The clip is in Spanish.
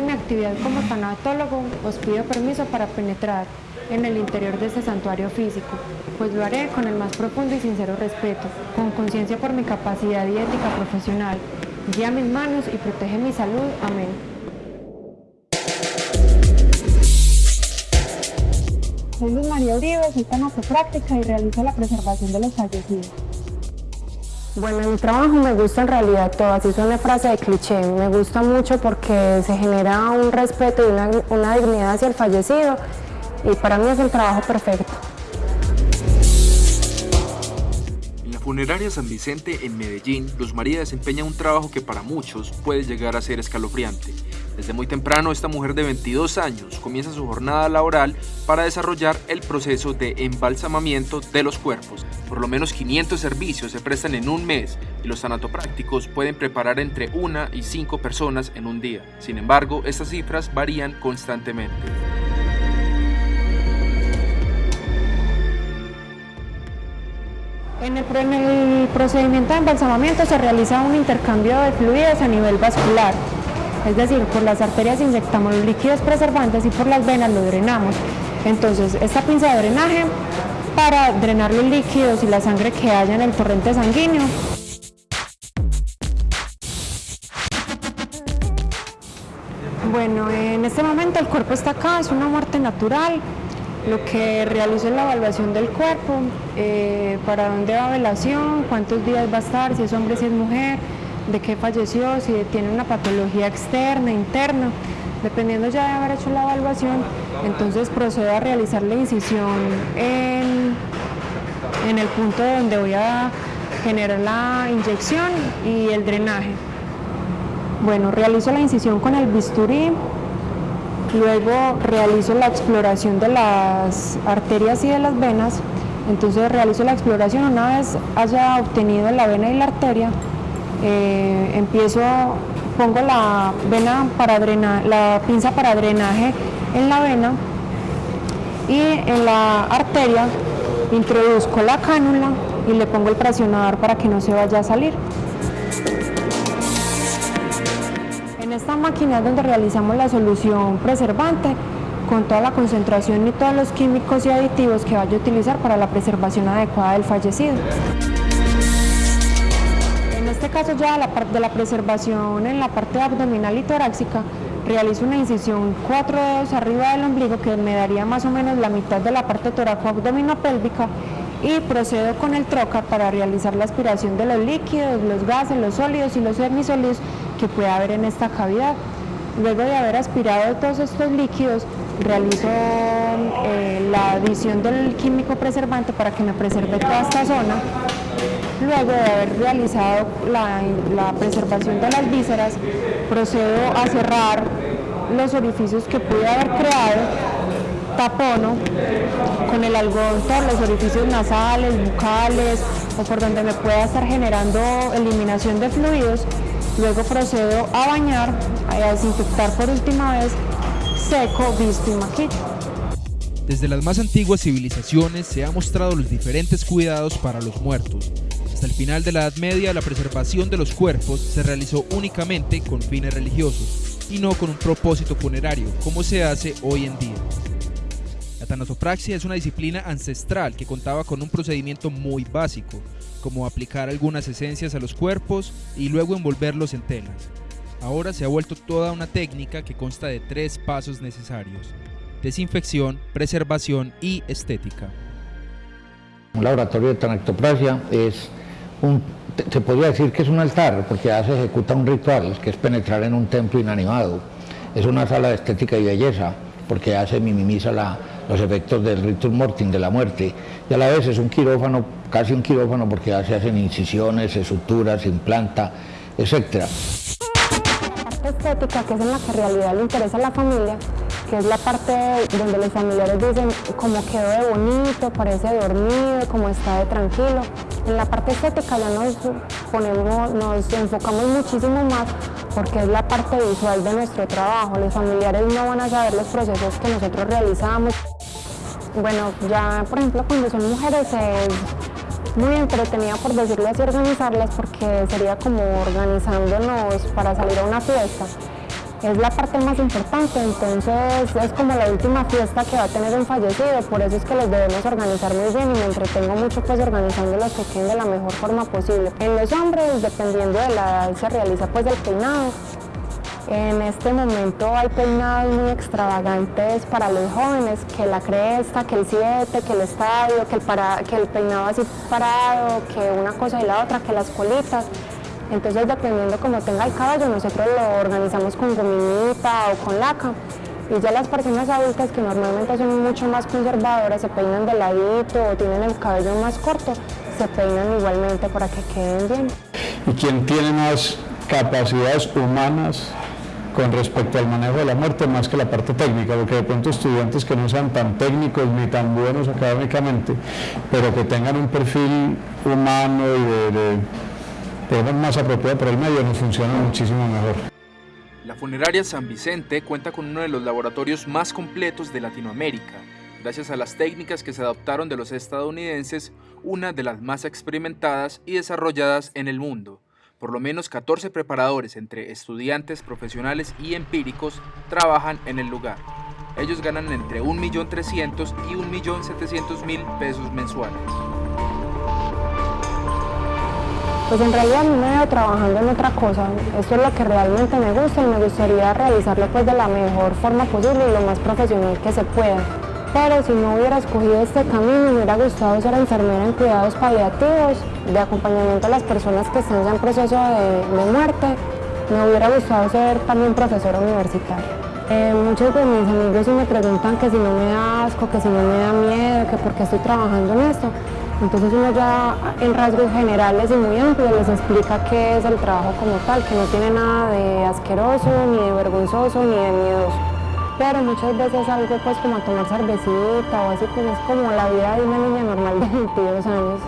de mi actividad como tanatólogo os pido permiso para penetrar en el interior de este santuario físico, pues lo haré con el más profundo y sincero respeto, con conciencia por mi capacidad y ética profesional. Guía mis manos y protege mi salud. Amén. Soy Luz María Uribe, soy práctica y realizo la preservación de los fallecidos. Bueno, en mi trabajo me gusta en realidad todo, así es una frase de cliché, me gusta mucho porque se genera un respeto y una, una dignidad hacia el fallecido y para mí es el trabajo perfecto. En la funeraria San Vicente en Medellín, Luz María desempeña un trabajo que para muchos puede llegar a ser escalofriante. Desde muy temprano, esta mujer de 22 años comienza su jornada laboral para desarrollar el proceso de embalsamamiento de los cuerpos. Por lo menos 500 servicios se prestan en un mes y los sanatoprácticos pueden preparar entre una y cinco personas en un día. Sin embargo, estas cifras varían constantemente. En el procedimiento de embalsamamiento se realiza un intercambio de fluidos a nivel vascular es decir, por las arterias inyectamos los líquidos preservantes y por las venas lo drenamos. Entonces, esta pinza de drenaje para drenar los líquidos y la sangre que haya en el torrente sanguíneo. Bueno, en este momento el cuerpo está acá, es una muerte natural. Lo que realizo es la evaluación del cuerpo, eh, para dónde va velación, cuántos días va a estar, si es hombre, si es mujer, de qué falleció, si tiene una patología externa, interna. Dependiendo ya de haber hecho la evaluación, entonces procedo a realizar la incisión en, en el punto donde voy a generar la inyección y el drenaje. Bueno, realizo la incisión con el bisturí, luego realizo la exploración de las arterias y de las venas, entonces realizo la exploración una vez haya obtenido la vena y la arteria, eh, empiezo, pongo la vena para drenar, la pinza para drenaje en la vena y en la arteria introduzco la cánula y le pongo el presionador para que no se vaya a salir. En esta máquina es donde realizamos la solución preservante con toda la concentración y todos los químicos y aditivos que vaya a utilizar para la preservación adecuada del fallecido este caso ya la parte de la preservación en la parte abdominal y torácica, realizo una incisión cuatro dedos arriba del ombligo que me daría más o menos la mitad de la parte toraco-abdominopélvica y procedo con el troca para realizar la aspiración de los líquidos, los gases, los sólidos y los semisólidos que puede haber en esta cavidad. Luego de haber aspirado todos estos líquidos, realizo eh, la adición del químico preservante para que me preserve toda esta zona Luego de haber realizado la, preservación de las vísceras, procedo a cerrar los orificios que pude haber creado, tapono con el algodón todos los orificios nasales, bucales o por donde me pueda estar generando eliminación de fluidos. Luego procedo a bañar, a desinfectar por última vez, seco, visto y maquillo. Desde las más antiguas civilizaciones se han mostrado los diferentes cuidados para los muertos, hasta el final de la Edad Media, la preservación de los cuerpos se realizó únicamente con fines religiosos y no con un propósito funerario, como se hace hoy en día. La tanatopraxia es una disciplina ancestral que contaba con un procedimiento muy básico, como aplicar algunas esencias a los cuerpos y luego envolverlos en telas. Ahora se ha vuelto toda una técnica que consta de tres pasos necesarios, desinfección, preservación y estética. Un laboratorio de tanatopraxia es se podría decir que es un altar, porque ya se ejecuta un ritual, que es penetrar en un templo inanimado. Es una sala de estética y belleza, porque ya se minimiza los efectos del ritual mortis, de la muerte. Y a la vez es un quirófano, casi un quirófano, porque ya se hacen incisiones, se suturas, se implanta, etc. La estética, que es en la que en realidad le interesa a la familia, que es la parte donde los familiares dicen como quedó de bonito, parece dormido, como está de tranquilo. En la parte estética ya nos ponemos, nos enfocamos muchísimo más porque es la parte visual de nuestro trabajo. Los familiares no van a saber los procesos que nosotros realizamos. Bueno, ya por ejemplo cuando son mujeres es muy entretenida por decirlo así organizarlas porque sería como organizándonos para salir a una fiesta es la parte más importante, entonces es como la última fiesta que va a tener un fallecido, por eso es que los debemos organizar muy bien y me entretengo mucho pues organizando los que queden de la mejor forma posible. En los hombres, dependiendo de la edad, se realiza pues el peinado. En este momento hay peinados muy extravagantes para los jóvenes, que la cresta, que el 7, que el estadio, que el, para, que el peinado así parado, que una cosa y la otra, que las colitas. Entonces, dependiendo cómo tenga el cabello, nosotros lo organizamos con gominita o con laca. Y ya las personas adultas que normalmente son mucho más conservadoras, se peinan de ladito o tienen el cabello más corto, se peinan igualmente para que queden bien. ¿Y quién tiene más capacidades humanas con respecto al manejo de la muerte más que la parte técnica, porque de pronto estudiantes que no sean tan técnicos ni tan buenos académicamente, pero que tengan un perfil humano y de tenemos más apropiado por el medio, nos funciona muchísimo mejor. La funeraria San Vicente cuenta con uno de los laboratorios más completos de Latinoamérica, gracias a las técnicas que se adoptaron de los estadounidenses, una de las más experimentadas y desarrolladas en el mundo. Por lo menos 14 preparadores entre estudiantes, profesionales y empíricos trabajan en el lugar. Ellos ganan entre 1.300.000 y 1.700.000 pesos mensuales. Pues en realidad me veo trabajando en otra cosa. Esto es lo que realmente me gusta y me gustaría realizarlo pues de la mejor forma posible y lo más profesional que se pueda. Pero si no hubiera escogido este camino, me hubiera gustado ser enfermera en cuidados paliativos, de acompañamiento a las personas que están en proceso de, muerte. Me hubiera gustado ser también profesora universitaria. Eh, muchos de mis amigos me preguntan que si no me da asco, que si no me da miedo, que por qué estoy trabajando en esto. Entonces uno ya en rasgos generales y muy amplios les explica qué es el trabajo como tal, que no tiene nada de asqueroso, ni de vergonzoso, ni de miedoso. Pero muchas veces algo pues como tomar cervecita o así, pues es como la vida de una niña normal de 22 años.